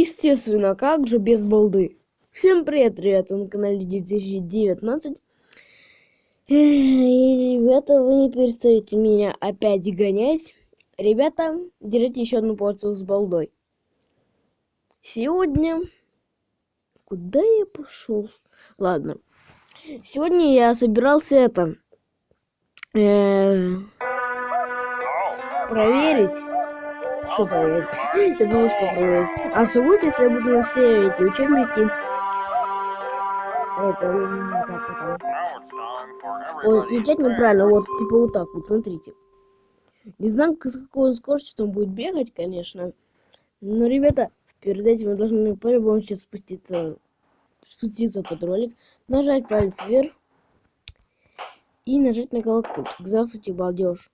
естественно, как же без балды. Всем привет, ребята, на канале 2019. И, ребята, вы не перестаете меня опять гонять. Ребята, держите еще одну порцию с балдой. Сегодня... Куда я пошел? Ладно. Сегодня я собирался это... Э, проверить что проверить? Я думаю, что проверить. А что будет, если я буду на все эти учебники? Это, как это? Вот, отвечать неправильно, вот, типа вот так вот, смотрите. Не знаю, с какой скоростью он будет бегать, конечно. Но, ребята, перед этим мы должны по-любому сейчас спуститься, спуститься под ролик, нажать палец вверх и нажать на колокольчик. Здравствуйте, балдеж.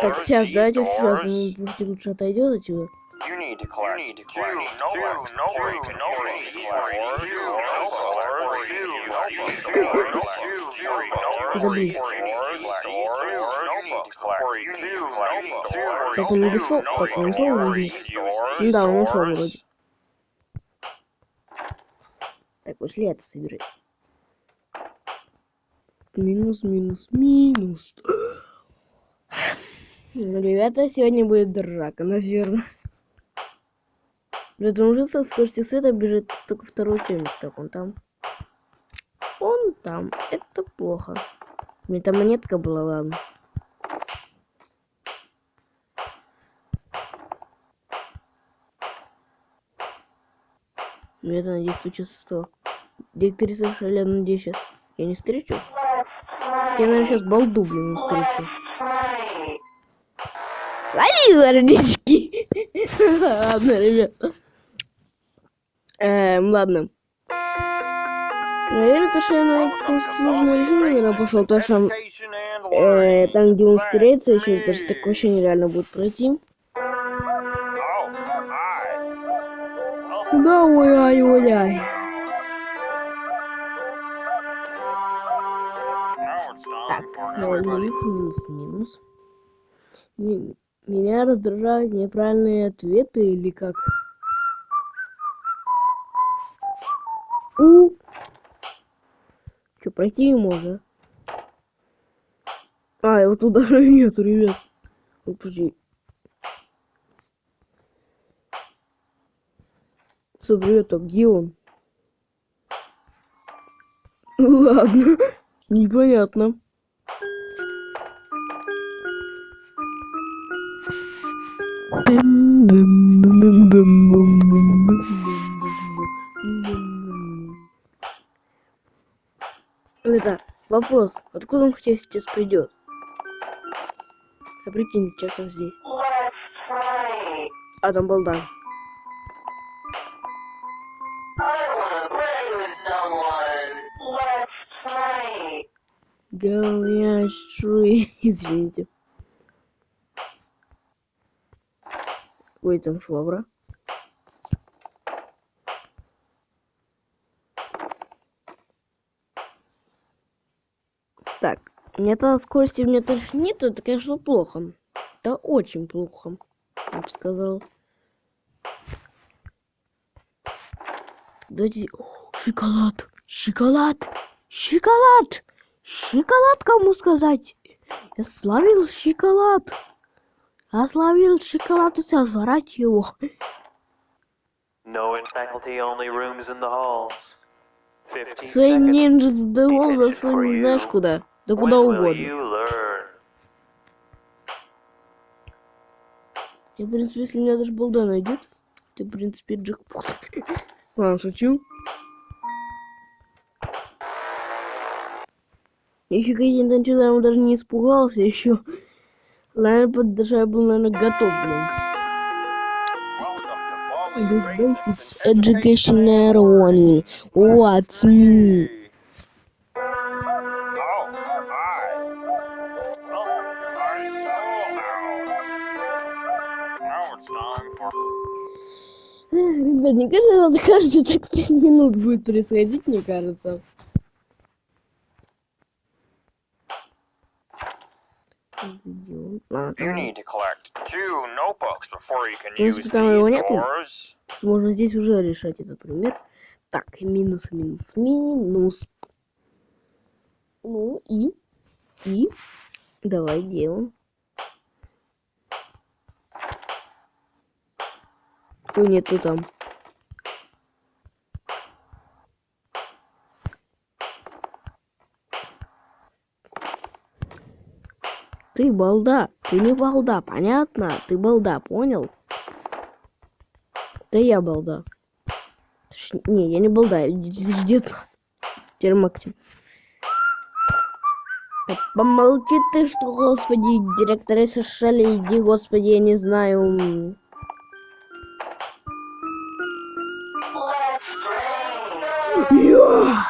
Так, сейчас, давайте сейчас, ну, лучше отойдет. You need to collect you need to two notebooks before you can use these doors, two notebooks before you can use these doors, two notebooks before you can use these doors, you need to collect two notebooks before Так you он use так он these вроде. Да, он doors. вроде. Так, пошли это собирать. Минус, минус, минус. Ну, ребята, сегодня будет драка, наверное. Блин, уже со скоростью света бежит только второй учебник. Так, он там. Он там. Это плохо. У меня там монетка была, ладно. Ну, я надеюсь, случится что. Директриса Шаля, надеюсь, сейчас я не встречу. Я, наверное, сейчас балду, блин, встречу. Лови зорнички! Ладно, ребят. Эм, ладно. Наверное, то, что я на этом сложном режиме, наверное, пошел, потому что э, там, где он ускоряется, еще даже так вообще нереально будет пройти. Да, ой, Так, э, минус, минус, минус. Ми- Меня раздражают неправильные ответы или как? У. Че, пройти не можно? А, его тут даже нету, ребят. Ну, подожди. Стоп, ребята, где он? Ладно, непонятно. Это вопрос, откуда он хотя сейчас придет? А прикинь, сейчас он здесь. А там балда. Говорящий, извините. Ой, там швабра. Так, нет скорости меня точно нет, это, конечно, плохо. Это очень плохо, я бы сказал. Давайте... О, шоколад! Шоколад! Шоколад! Шоколад кому сказать? Я словил шоколад! Я словил шоколад и сожрать его. No in faculty only rooms in the halls. 15 Свой seconds. ninja дал Detention засунь знаешь куда? Да куда угодно. Я, в принципе, если меня даже балда найдет, то, в принципе, джекпот. Ладно, шучу. Еще какие-то я даже не испугался, еще. Наверное, я был, наверное, готов, блин. The basics education only. What's me? Ребят, мне кажется, это каждые так пять минут будет происходить, мне кажется. идем. Ладно, там его нету, можно здесь уже решать этот пример. Так, минус, минус, минус. Ну и... И... Давай делаем. О нет, ты там. Ты балда. Ты не балда, понятно? Ты балда, понял? Да я балда. Не, я не балда. Дед Теперь Максим. Да помолчи ты, что, господи, директора Шелли, иди, господи, я не знаю. Я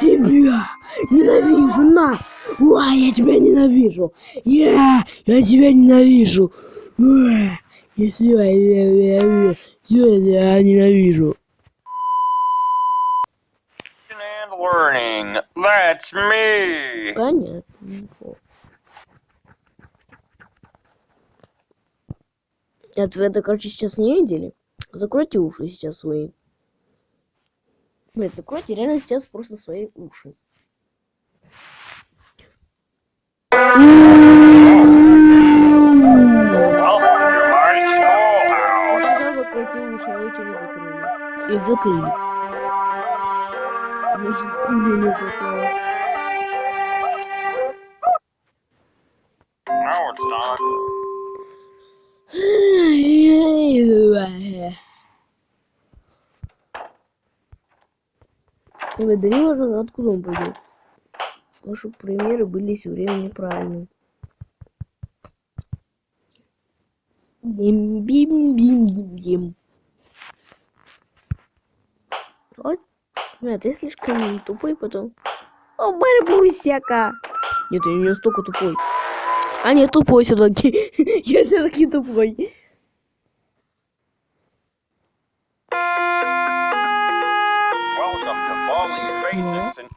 тебя! Ненавижу, на! Уа, я тебя ненавижу! Я, я тебя ненавижу! Уа, я тебя ненавижу! Я тебя ненавижу! That's me. Понятно. Нет, вы это, короче, сейчас не видели. Закройте уши сейчас свои. Блять, закройте реально сейчас просто свои уши. И закрыли. Может, хули не хватало. Now it's done. И мы дарим уже откуда он пойдет. Наши примеры были все время неправильными. Бим-бим-бим-бим-бим. Вот. Нет, ты слишком тупой потом. О, барбусяка! Нет, я не настолько тупой. А, нет, тупой все-таки. я все-таки тупой.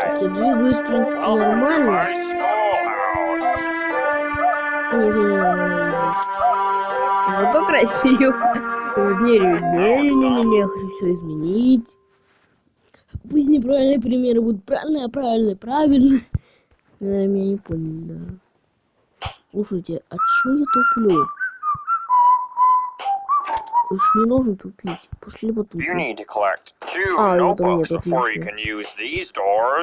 Так, я двигаюсь, в принципе, нормально. Не, знаю. Но ну, то красиво. Не, не, не, не, не, хочу все изменить. Пусть неправильные примеры будут правильные, а правильные, правильные. Наверное, меня не понял, да. Слушайте, а чё я туплю? Уж не нужно тупить. Пошли вот тут. А, вот нет, отлично.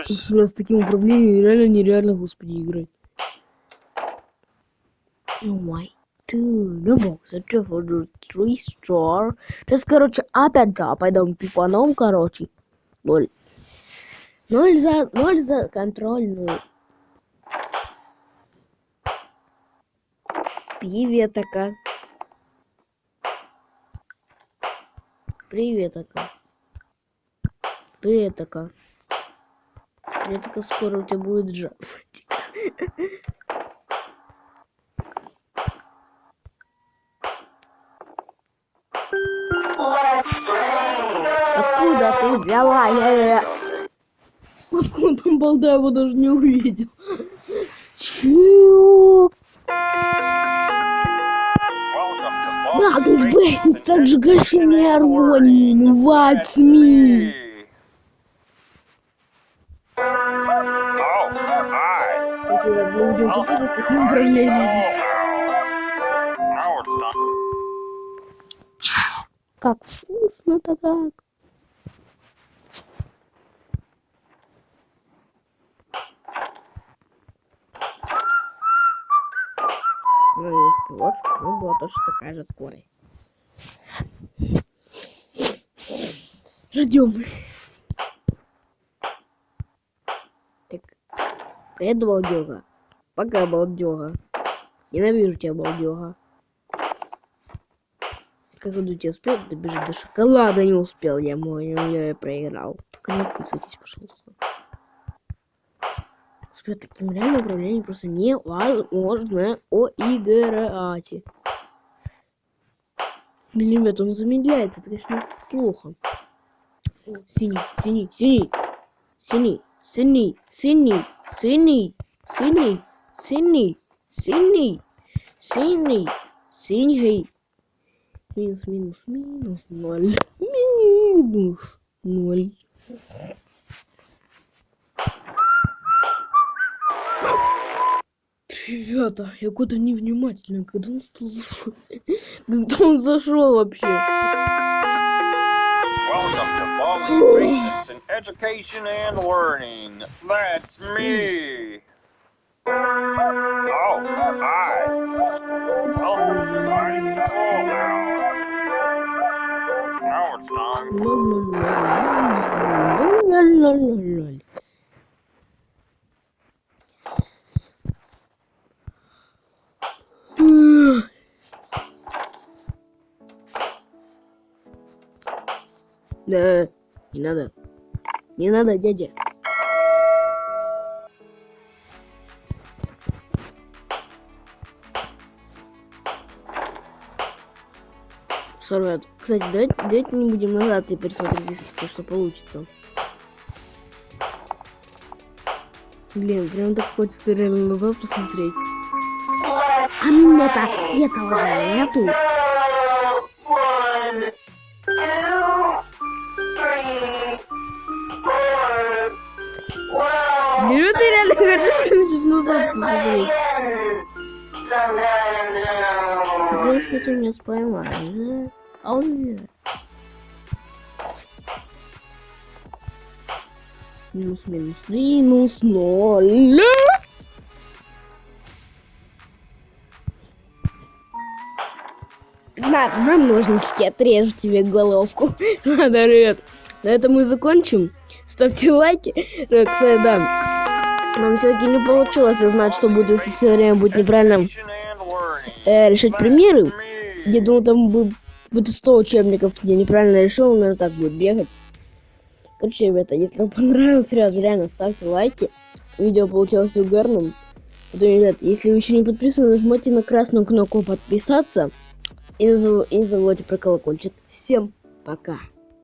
Если у нас с таким управлением реально нереально, господи, играть. Oh my dude, no box, это for the three star. Сейчас, короче, опять да, пойдем тупаном, короче. Ноль. Ноль за, ноль за контрольную. Пиветока. Привет, Ака. Привет, Ака. Привет, Ака, скоро у тебя будет жар. Откуда ты взяла? Откуда там балда, его даже не увидел. Чё? Блять, так же гашение гармонии, what's мы будем тупить с таким управлением, Как вкусно-то как. Ну и уж ну была тоже такая же скорость. Ждем. Так. Привет, балдега. Пока, балдега. Ненавижу тебя, балдега. Как он тебя успел добежать до шоколада? Не успел я, мой, я, я проиграл. Только не отписывайтесь, пожалуйста. Господи, таким реально управлением просто невозможно оиграть. Блин, ребят, он замедляется, это, конечно, плохо. О, синий, синий, синий, синий, синий, синий, синий, синий, синий, синий, синий, синий. Минус, минус, минус, ноль. Минус, ноль. Ребята, я куда-то невнимательно, когда он зашел, когда он зашел вообще. basics in education and learning. That's me. Oh, hi. Welcome to my school now. Now it's time for... надо. Не надо, дядя. Сорвет. Кстати, давайте, давайте не будем назад и пересмотреть, что, что получится. Блин, прям так хочется реально назад посмотреть. А меня-то этого же нету. Ты меня споймаешь, да? А он. Минус, минус, минус, ноль. На, на ножнички отрежу тебе головку. Ладно, ребят, на этом мы закончим. Ставьте лайки. Да. Нам все-таки не получилось узнать, что будет, если все время будет неправильно э, решать примеры. Я думал, там будет 100 учебников, где неправильно решил, наверное, так будет бегать. Короче, ребята, если вам понравилось, ребят, реально ставьте лайки. Видео получилось угарным. Потом, ребят, если вы еще не подписаны, нажмите на красную кнопку подписаться. И не забывайте про колокольчик. Всем пока.